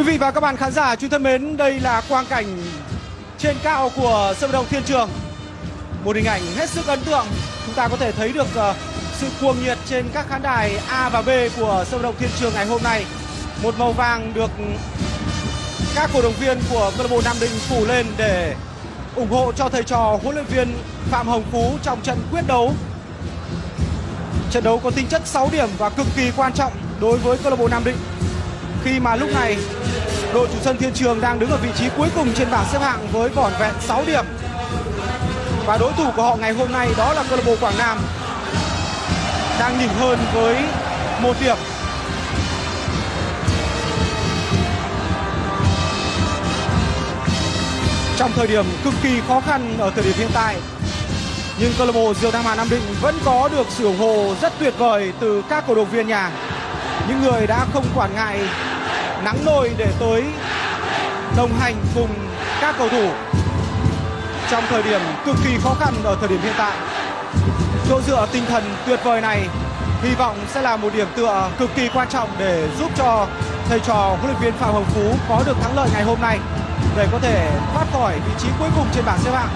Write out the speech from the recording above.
Quý vị và các bạn khán giả chúng thân mến, đây là quang cảnh trên cao của sân vận động Thiên Trường. Một hình ảnh hết sức ấn tượng. Chúng ta có thể thấy được uh, sự cuồng nhiệt trên các khán đài A và B của sân vận động Thiên Trường ngày hôm nay. Một màu vàng được các cổ động viên của câu lạc bộ Nam Định phủ lên để ủng hộ cho thầy trò huấn luyện viên Phạm Hồng Phú trong trận quyết đấu. Trận đấu có tính chất 6 điểm và cực kỳ quan trọng đối với câu lạc bộ Nam Định khi mà lúc này đội chủ sân Thiên Trường đang đứng ở vị trí cuối cùng trên bảng xếp hạng với vỏn vẹn 6 điểm. Và đối thủ của họ ngày hôm nay đó là câu lạc bộ Quảng Nam, đang nhỉnh hơn với một điểm. Trong thời điểm cực kỳ khó khăn ở thời điểm hiện tại, nhưng câu lạc bộ Diều Nam Hà Nam Định vẫn có được sự ủng hộ rất tuyệt vời từ các cổ động viên nhà những người đã không quản ngại nắng nôi để tới đồng hành cùng các cầu thủ trong thời điểm cực kỳ khó khăn ở thời điểm hiện tại. Chỗ dựa tinh thần tuyệt vời này hy vọng sẽ là một điểm tựa cực kỳ quan trọng để giúp cho thầy trò huấn luyện viên Phạm Hồng Phú có được thắng lợi ngày hôm nay để có thể thoát khỏi vị trí cuối cùng trên bảng xếp hạng